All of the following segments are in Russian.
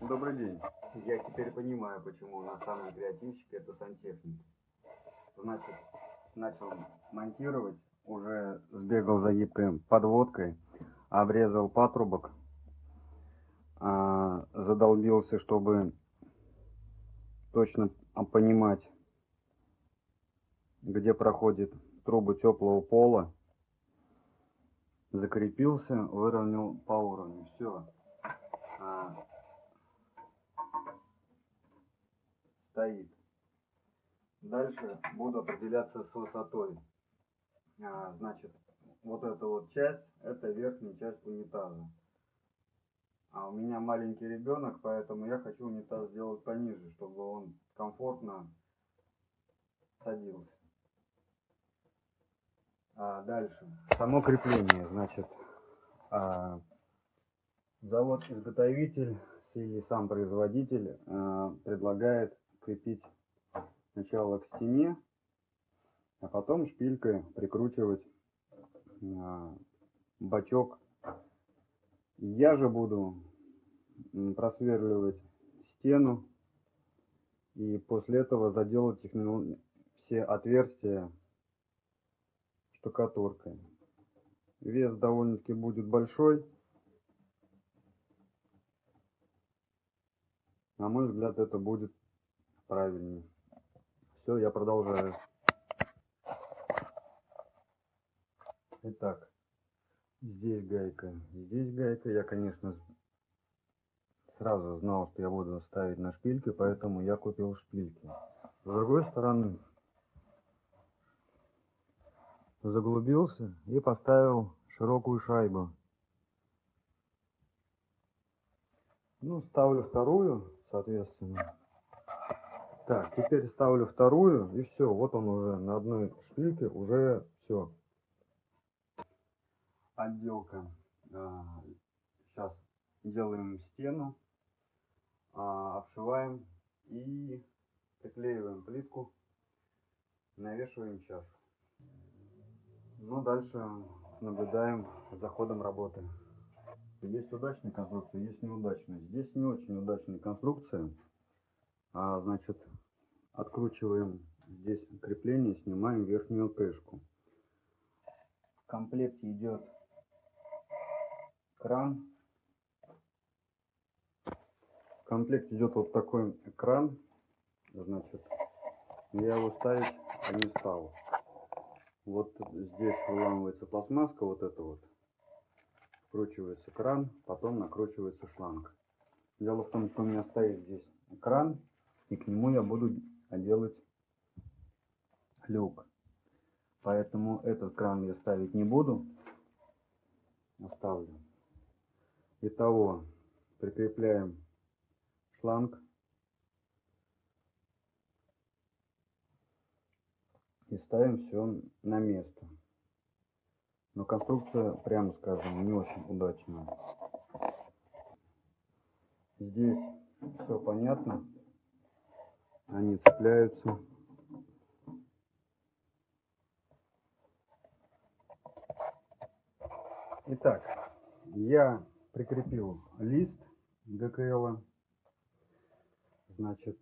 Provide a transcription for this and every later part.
Добрый день. Я теперь понимаю, почему у нас самые креативщики это сантехники. Значит, начал монтировать, уже сбегал за гибкой подводкой, обрезал патрубок, а, задолбился, чтобы точно понимать, где проходит трубы теплого пола. Закрепился, выровнял по уровню. Все. Стоит. Дальше буду определяться с высотой. А, значит, вот эта вот часть, это верхняя часть унитаза. А у меня маленький ребенок, поэтому я хочу унитаз сделать пониже, чтобы он комфортно садился. А дальше. Само крепление, значит, а, завод-изготовитель или сам производитель а, предлагает крепить сначала к стене, а потом шпилькой прикручивать а, бачок. Я же буду просверливать стену и после этого заделать их, ну, все отверстия штукатуркой. Вес довольно-таки будет большой. На мой взгляд, это будет правильнее. Все, я продолжаю. Итак, здесь гайка, здесь гайка. Я, конечно, сразу знал, что я буду ставить на шпильки, поэтому я купил шпильки. С другой стороны, заглубился и поставил широкую шайбу. Ну, ставлю вторую, соответственно. Так, теперь ставлю вторую, и все, вот он уже на одной шпильке, уже все. Отделка. Сейчас делаем стену, а, обшиваем и приклеиваем плитку, навешиваем чашу. Ну, дальше наблюдаем за ходом работы. Есть удачные конструкции, есть неудачные. Здесь не очень удачные конструкции. А, значит, откручиваем здесь крепление, снимаем верхнюю крышку. В комплекте идет кран. В комплекте идет вот такой кран. Значит, я его ставить не стал. Вот здесь выламывается пластмасска, вот это вот. Вкручивается кран, потом накручивается шланг. Дело в том, что у меня стоит здесь кран и к нему я буду делать люк. Поэтому этот кран я ставить не буду. Оставлю. Итого, прикрепляем шланг. И ставим все на место. Но конструкция, прямо скажем, не очень удачная. Здесь все понятно они цепляются. Итак, я прикрепил лист ГКЛ. Значит,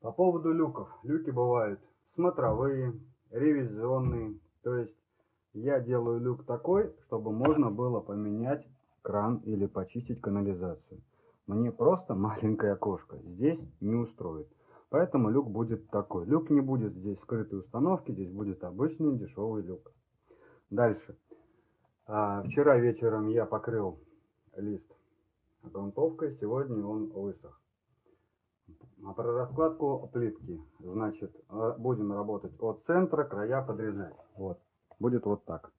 по поводу люков. Люки бывают смотровые, ревизионные. То есть я делаю люк такой, чтобы можно было поменять кран или почистить канализацию. Мне просто маленькое окошко здесь не устроит. Поэтому люк будет такой. Люк не будет здесь скрытой установки, здесь будет обычный дешевый люк. Дальше. А, вчера вечером я покрыл лист грунтовкой, сегодня он высох. А про раскладку плитки, значит, а, будем работать от центра, края подрезать. Вот. Будет вот так.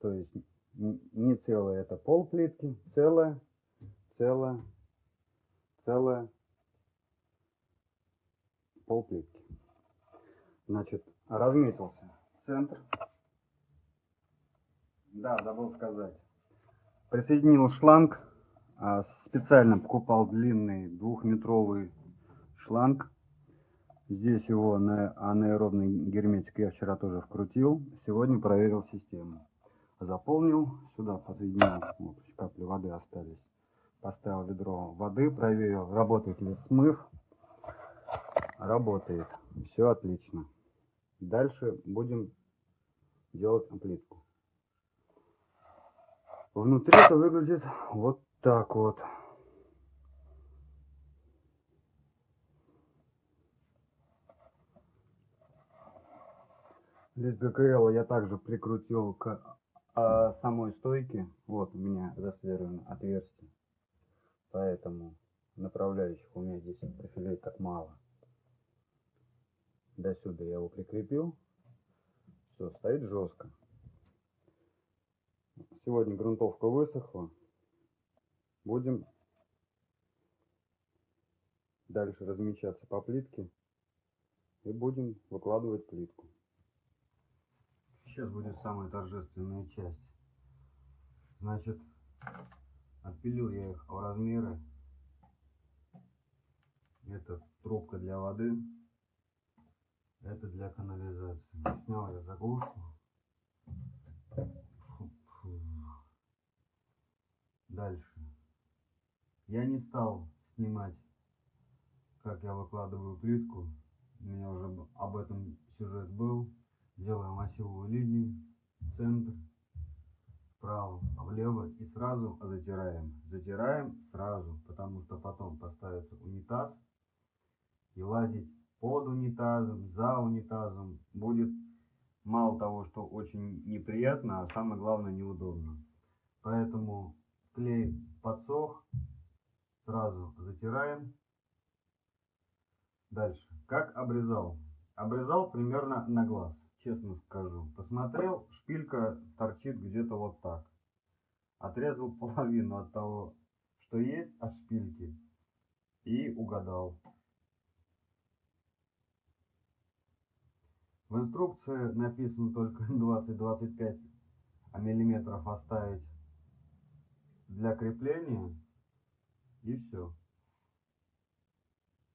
То есть не целая, это пол плитки, целая, целая, целая, пол плитки. Значит, разметился центр. Да, забыл сказать. Присоединил шланг. А, специально покупал длинный двухметровый шланг. Здесь его на анаэробный герметик я вчера тоже вкрутил. Сегодня проверил систему. Заполнил, сюда подсоединил, вот, капли воды остались. Поставил ведро воды, проверил, работает ли смыв. Работает. Все отлично. Дальше будем делать плитку. Внутри это выглядит вот так вот. Лист ГКЛ я также прикрутил к а, самой стойке. Вот у меня засверлено отверстие. Поэтому направляющих у меня здесь профилей так мало. До сюда я его прикрепил. Все, стоит жестко. Сегодня грунтовка высохла. Будем дальше размечаться по плитке и будем выкладывать плитку. Сейчас будет самая торжественная часть. Значит, отпилил я их в размеры. Это трубка для воды. Это для канализации. Снял я заглушку. Дальше. Я не стал снимать, как я выкладываю плитку. У меня уже об этом сюжет был делаем осевую линию, центр, вправо, влево и сразу затираем. Затираем сразу, потому что потом поставится унитаз и лазить под унитазом, за унитазом будет мало того, что очень неприятно, а самое главное неудобно. Поэтому клей подсох, сразу затираем. Дальше. Как обрезал? Обрезал примерно на глаз честно скажу. Посмотрел, шпилька торчит где-то вот так. Отрезал половину от того, что есть от шпильки. И угадал. В инструкции написано только 20-25 миллиметров оставить для крепления. И все.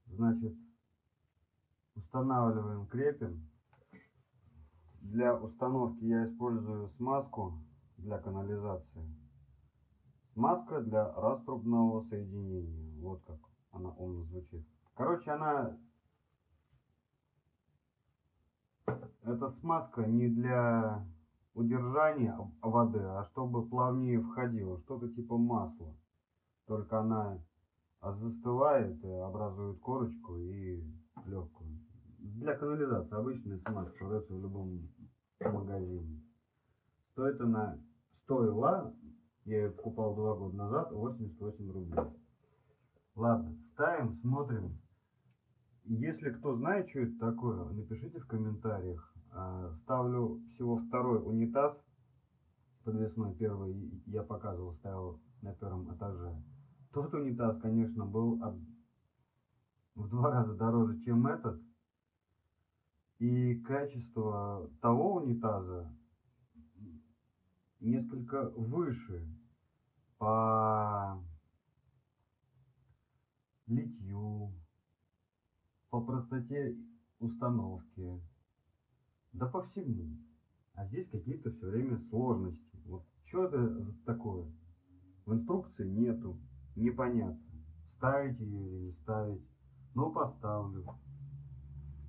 Значит, устанавливаем, крепим. Для установки я использую смазку для канализации. Смазка для раструбного соединения. Вот как она умно звучит. Короче, она... Эта смазка не для удержания воды, а чтобы плавнее входило. Что-то типа масла. Только она застывает, образует корочку и легкую. Для канализации обычная смазка продается в любом магазине. Стоит она, стоила, я ее покупал два года назад, 88 рублей. Ладно, ставим, смотрим. Если кто знает, что это такое, напишите в комментариях. А, ставлю всего второй унитаз подвесной. Первый я показывал, ставил на первом этаже. Тот унитаз, конечно, был в два раза дороже, чем этот. И качество того унитаза несколько выше по литью, по простоте установки, да по всему. А здесь какие-то все время сложности. Вот что это такое? В инструкции нету, непонятно. Ставить ее или не ставить. Ну, поставлю.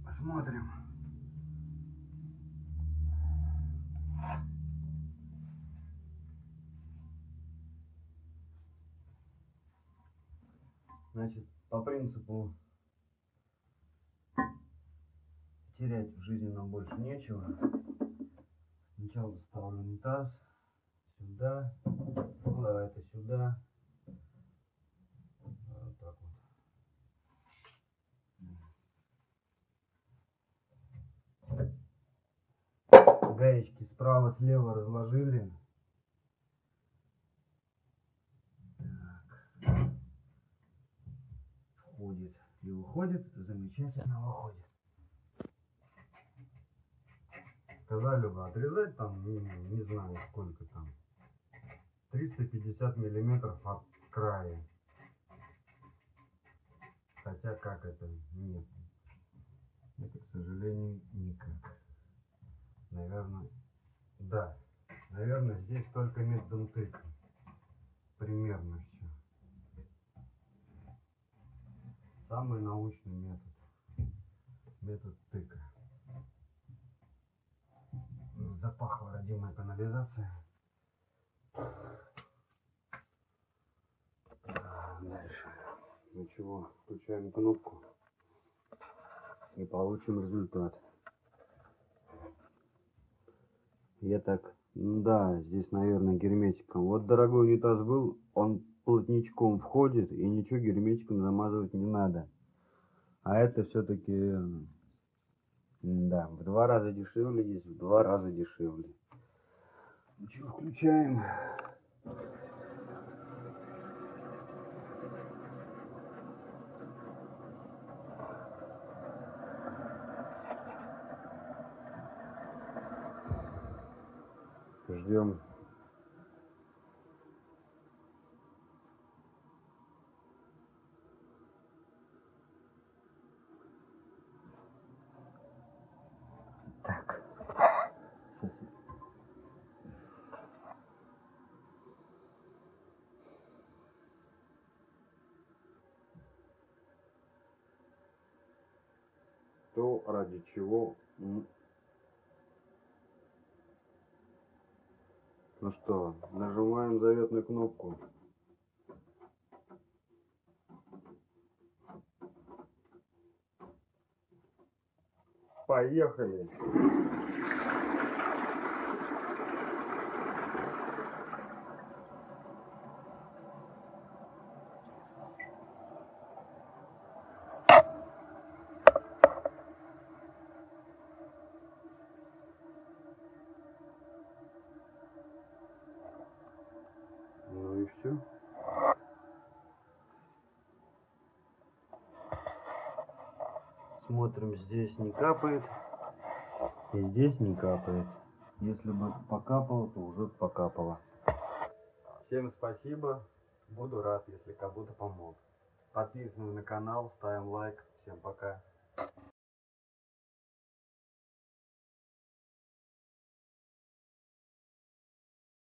Посмотрим. Значит, по принципу терять в жизни нам больше нечего. Сначала ставлю унитаз сюда, ну давай это сюда. Вот так вот. Гаечки справа-слева разложили. входит и выходит, замечательно выходит. Сказали бы отрезать там, не, не знаю сколько там, 350 миллиметров от края. Хотя как это? Нет. Это, к сожалению, никак. Наверное, да. Наверное, здесь только тыка. Примерно все. Самый научный метод. Метод тыка. Запахла родимая канализация. А, Дальше. Ну чего, включаем кнопку и получим результат. Я так, ну да, здесь, наверное, герметиком. Вот дорогой унитаз был, он плотничком входит, и ничего герметиком замазывать не надо. А это все-таки, да, в два раза дешевле есть, в два раза дешевле. Включаем. Ждем. Так. То, ради чего Ну что, нажимаем заветную кнопку. Поехали! Ну и все. Смотрим, здесь не капает. И здесь не капает. Если бы покапало, то уже покапало. Всем спасибо. Буду рад, если кому-то помог. Подписываемся на канал, ставим лайк. Всем пока.